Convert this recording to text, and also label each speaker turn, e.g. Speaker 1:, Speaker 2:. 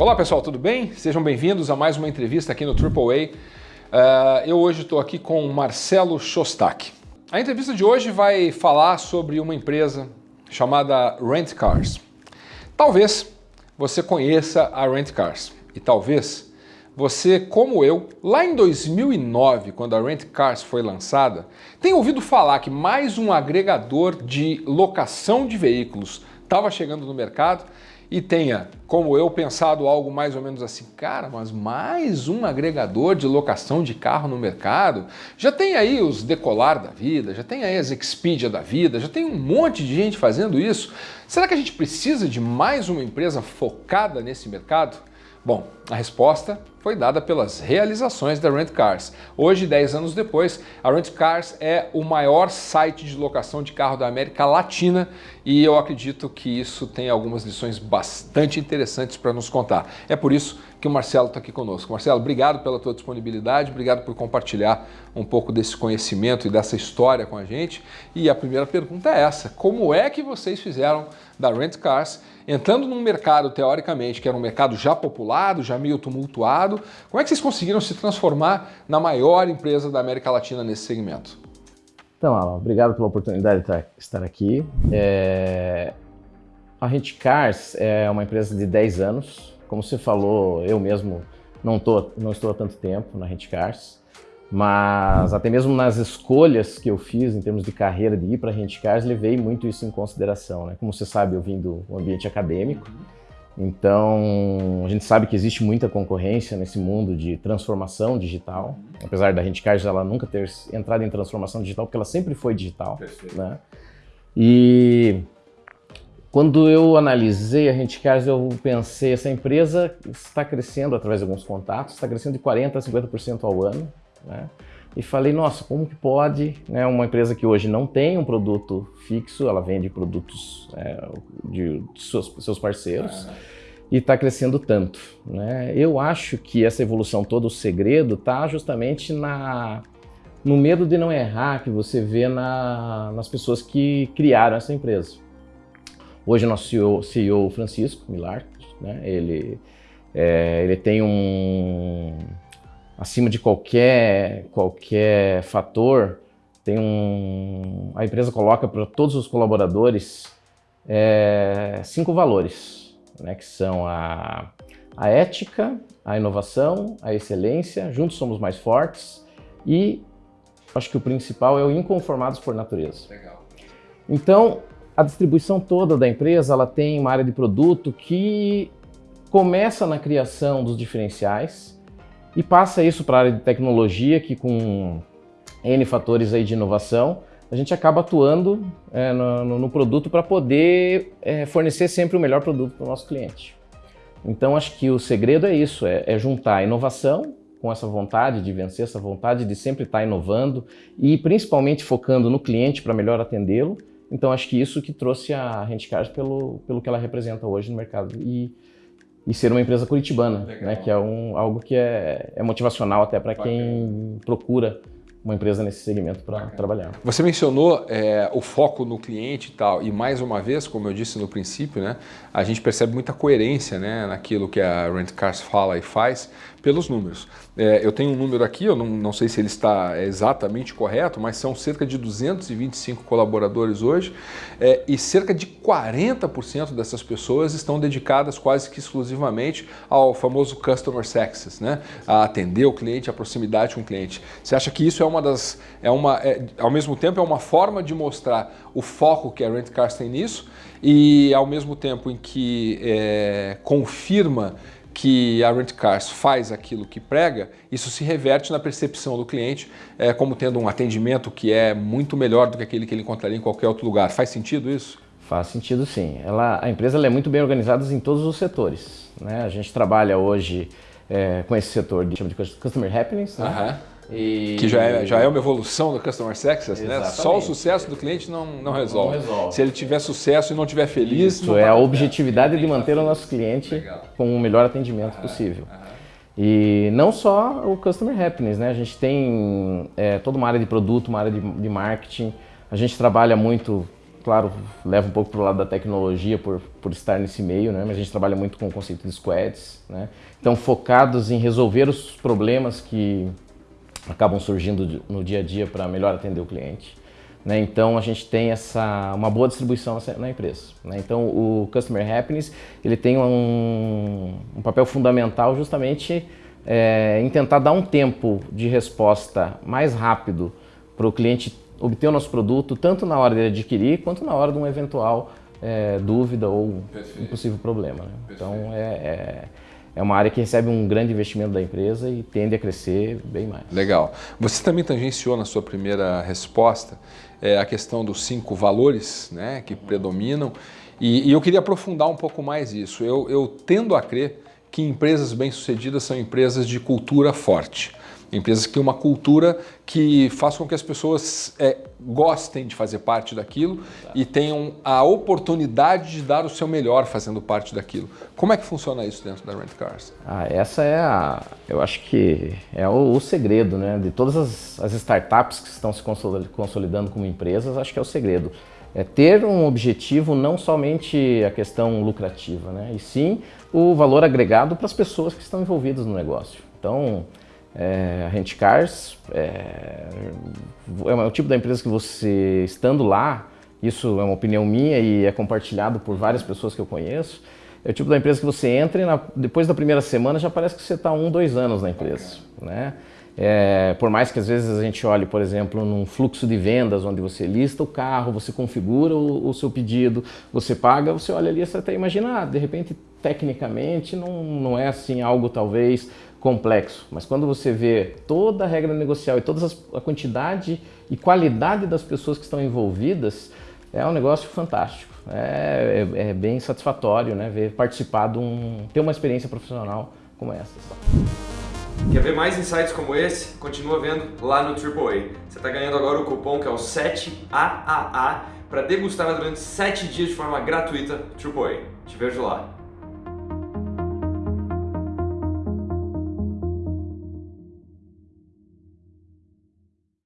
Speaker 1: Olá pessoal, tudo bem? Sejam bem-vindos a mais uma entrevista aqui no AAA. Uh, eu hoje estou aqui com Marcelo Shostak. A entrevista de hoje vai falar sobre uma empresa chamada Rent Cars. Talvez você conheça a Rent Cars e talvez você, como eu, lá em 2009, quando a Rent Cars foi lançada, tenha ouvido falar que mais um agregador de locação de veículos estava chegando no mercado e tenha, como eu, pensado algo mais ou menos assim, cara, mas mais um agregador de locação de carro no mercado? Já tem aí os Decolar da vida, já tem aí as Expedia da vida, já tem um monte de gente fazendo isso. Será que a gente precisa de mais uma empresa focada nesse mercado? Bom, a resposta foi dada pelas realizações da Rent Cars. Hoje, 10 anos depois, a Rent Cars é o maior site de locação de carro da América Latina e eu acredito que isso tem algumas lições bastante interessantes para nos contar. É por isso que o Marcelo está aqui conosco. Marcelo, obrigado pela tua disponibilidade, obrigado por compartilhar um pouco desse conhecimento e dessa história com a gente. E a primeira pergunta é essa, como é que vocês fizeram da Rent Cars entrando num mercado, teoricamente, que era um mercado já populado, já meio tumultuado, como é que vocês conseguiram se transformar na maior empresa da América Latina nesse segmento?
Speaker 2: Então, Alan, obrigado pela oportunidade de estar aqui. É... A Rent Cars é uma empresa de 10 anos. Como você falou, eu mesmo não, tô, não estou há tanto tempo na Rent Cars. Mas até mesmo nas escolhas que eu fiz em termos de carreira, de ir para a Cars, levei muito isso em consideração. Né? Como você sabe, eu vim do ambiente acadêmico, então a gente sabe que existe muita concorrência nesse mundo de transformação digital, apesar da Cars ela nunca ter entrado em transformação digital, porque ela sempre foi digital. Né? E quando eu analisei a Cars, eu pensei, essa empresa está crescendo através de alguns contatos, está crescendo de 40% a 50% ao ano, né? E falei, nossa, como que pode né, uma empresa que hoje não tem um produto fixo, ela vende produtos é, de, de seus, seus, parceiros, ah. e está crescendo tanto. Né? Eu acho que essa evolução toda, o segredo, está justamente na, no medo de não errar que você vê na, nas pessoas que criaram essa empresa. Hoje nosso CEO, CEO Francisco Milar, né, ele, é, ele tem um acima de qualquer, qualquer fator, tem um, a empresa coloca para todos os colaboradores é, cinco valores, né, que são a, a ética, a inovação, a excelência, juntos somos mais fortes e acho que o principal é o inconformados por natureza. Legal. Então, a distribuição toda da empresa ela tem uma área de produto que começa na criação dos diferenciais, e passa isso para a área de tecnologia, que com N fatores aí de inovação, a gente acaba atuando é, no, no, produto para poder é, fornecer sempre o melhor produto para o nosso cliente. Então acho que o segredo é isso, é, é juntar a inovação com essa vontade de vencer, essa vontade de sempre estar inovando e principalmente focando no cliente para melhor atendê-lo. Então acho que isso que trouxe a Rentcars pelo, pelo que ela representa hoje no mercado. E e ser uma empresa curitibana, né, que é um, algo que é, é motivacional até para quem procura uma empresa nesse segmento para trabalhar.
Speaker 1: Você mencionou é, o foco no cliente e tal, e mais uma vez, como eu disse no princípio, né, a gente percebe muita coerência né, naquilo que a Rent Cars fala e faz pelos números. É, eu tenho um número aqui, eu não, não sei se ele está exatamente correto, mas são cerca de 225 colaboradores hoje é, e cerca de 40% dessas pessoas estão dedicadas quase que exclusivamente ao famoso Customer Success, né? a atender o cliente, a proximidade com o cliente. Você acha que isso é uma das, é uma, é, ao mesmo tempo é uma forma de mostrar o foco que a Rent Cars tem nisso e ao mesmo tempo em que é, confirma que a Rent Cars faz aquilo que prega, isso se reverte na percepção do cliente é, como tendo um atendimento que é muito melhor do que aquele que ele encontraria em qualquer outro lugar. Faz sentido isso?
Speaker 2: Faz sentido sim. Ela, a empresa é muito bem organizada em todos os setores. Né? A gente trabalha hoje é, com esse setor de, de Customer Happiness, né?
Speaker 1: E... Que já é, já é uma evolução do Customer Success, né? Só o sucesso do cliente não, não, resolve. não resolve. Se ele tiver sucesso e não tiver feliz...
Speaker 2: Isso, é a objetividade de manter o nosso cliente Legal. com o melhor atendimento possível. E não só o Customer Happiness, né? A gente tem é, toda uma área de produto, uma área de, de marketing. A gente trabalha muito claro, leva um pouco para o lado da tecnologia por, por estar nesse meio, né? mas a gente trabalha muito com o conceito de squads. Né? Então, focados em resolver os problemas que acabam surgindo no dia a dia para melhor atender o cliente. Né? Então, a gente tem essa, uma boa distribuição na empresa. Né? Então, o Customer Happiness ele tem um, um papel fundamental justamente é, em tentar dar um tempo de resposta mais rápido para o cliente obter o nosso produto, tanto na hora de adquirir, quanto na hora de uma eventual é, dúvida ou Perfeito. um possível problema. Né? Então, é, é, é, uma área que recebe um grande investimento da empresa e tende a crescer bem mais.
Speaker 1: Legal. Você também tangenciou na sua primeira resposta é, a questão dos cinco valores né, que predominam e, e eu queria aprofundar um pouco mais isso. Eu, eu tendo a crer que empresas bem-sucedidas são empresas de cultura forte. Empresas que têm uma cultura que faz com que as pessoas é, gostem de fazer parte daquilo tá. e tenham a oportunidade de dar o seu melhor fazendo parte daquilo. Como é que funciona isso dentro da Rent Cars?
Speaker 2: Ah, essa é a, eu acho que é o, o segredo, né? De todas as, as, startups que estão se consolidando como empresas, acho que é o segredo. É ter um objetivo não somente a questão lucrativa, né? E sim o valor agregado para as pessoas que estão envolvidas no negócio. Então, é, Rent Cars é, é o tipo da empresa que você, estando lá, isso é uma opinião minha e é compartilhado por várias pessoas que eu conheço, é o tipo da empresa que você entra e na, depois da primeira semana já parece que você está um, dois anos na empresa. Né? É, por mais que às vezes a gente olhe, por exemplo, num fluxo de vendas onde você lista o carro, você configura o, o seu pedido, você paga, você olha ali e você até imagina, ah, de repente, tecnicamente, não, não é assim algo talvez complexo. Mas quando você vê toda a regra negocial e toda a quantidade e qualidade das pessoas que estão envolvidas, é um negócio fantástico. É, é, é bem satisfatório né, ver participar de um, ter uma experiência profissional como essa.
Speaker 3: Quer ver mais insights como esse? Continua vendo lá no AAA. Você está ganhando agora o cupom que é o 7AAA para degustar durante 7 dias de forma gratuita AAA. Te vejo lá.